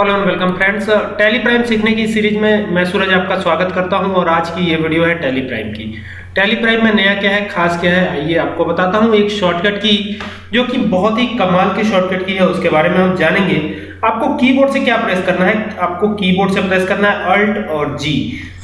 Hello and welcome friends. Tally Prime सीखने की series में मैं सूरज आपका स्वागत करता हूँ और आज की ये वीडियो है टेली प्राइम की। टैली प्राइम में नया क्या है, खास क्या है, आइए आपको बताता हूँ एक शॉर्टकट की, जो कि बहुत ही कमाल की शॉर्टकट की है, उसके बारे में हम जानेंगे। आपको कीबोर्ड से क्या प्रेस करना है, आपको कीबोर्ड से प्रेस करना है अल्ट और जी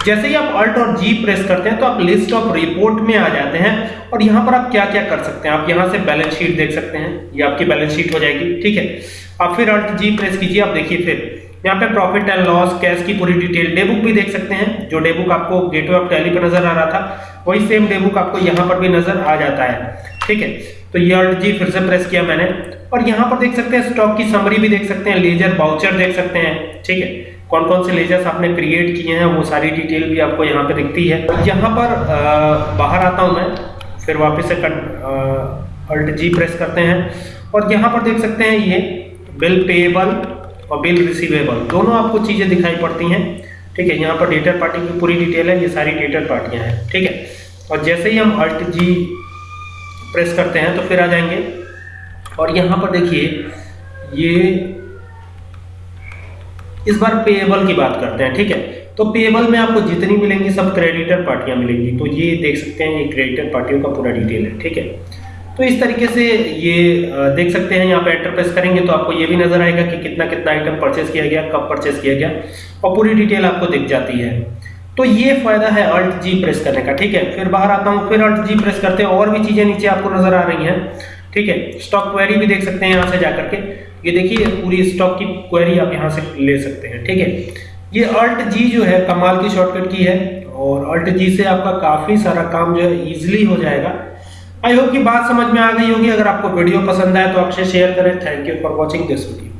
जैसे ही आप अल्ट और जी प्रेस करते हैं तो आप लिस्ट ऑफ़ रिपोर्ट में आ जाते हैं, और यहाँ पर आप क्या क्या कर सकते हैं। आप यहाँ से बैलेंस शीट देख सकते हैं, ये आपकी बैलेंस शीट हो जाएगी, ठीक है? आप फिर अल्ट जी प्रेस कीजिए, आप देखिए फिर। यहाँ पे प्रॉफिट एंड लॉस कैश की पूरी डिटेल डे बुक भी देख सकते हैं जो डे बुक आपको गेटवे ऑफ़ टैली पर नज़र आ रहा था वही सेम डे बुक आपको यहाँ पर भी नज़र आ जाता है ठीक है? तो ये अल्ट जी फिर से प्रेस किया मैंने और यहाँ पर देख सकते हैं स्टॉक की समरी भी देख सकते हैं लेजर बाउचर देख सकते हैं ठीक है? कौन कौन से लेजर्स आपने क्रिएट किए हैं वो सारी डिटेल भी आपको यहाँ पे दिखती है। यहाँ पर आ, बाहर आता हूँ मैं फिर वापस से अल्ट जी प्रेस करते हैं और यहाँ पर देख सकते हैं ये बिल पेएबल और बिल रिसीवेबल दोनों आपको चीज़ें दिखाई पड़ती हैं। ठीक है, यहाँ पर डेटर पार्टी की पूरी डिटेल है, ये सारी डेटर पार्टियाँ हैं। ठीक है, और जैसे ही हम अल्ट जी प्रेस करते हैं तो फिर आ जाएँगे। और यहाँ पर देखिए, ये इस बार पेएबल की बात करते हैं। ठीक है तो पेएबल में आपको जितनी मिलेंगी, सब क्रेडिटर पार्टियाँ मिलेंगी। तो ये देख सकते हैं, ये क्रेडिटर पार्टियों का पूरा डिटेल है। ठीक है तो इस तरीके से ये देख सकते हैं, यहाँ पे एंटर प्रेस करेंगे तो आपको ये भी नज़र आएगा कि कितना कितना आइटम परचेस किया गया, कब परचेस किया गया और पूरी डिटेल आपको दिख जाती है। तो ये फ़ायदा है अल्ट जी प्रेस करने का, ठीक है? फिर बाहर आता हूँ, फिर अल्ट जी प्रेस करते हैं, और भी चीज़ें नीचे आपको नज़र आ रही हैं, ठीक है? स्टॉक क्वेरी भी देख सकते हैं यहाँ से जाकर के। ये देखिए, पूरी स्टॉक की क्वेरी आप यहाँ से ले सकते हैं, ठीक है? ये अल्ट जी जो है, कमाल की शॉर्टकट की है, और अल्ट जी से आपका काफ़ी सारा काम जो है इजिली हो जाएगा। आई होप की बात समझ में आ गई होगी। अगर आपको वीडियो पसंद आए तो आपसे शेयर करें। Thank you for watching this video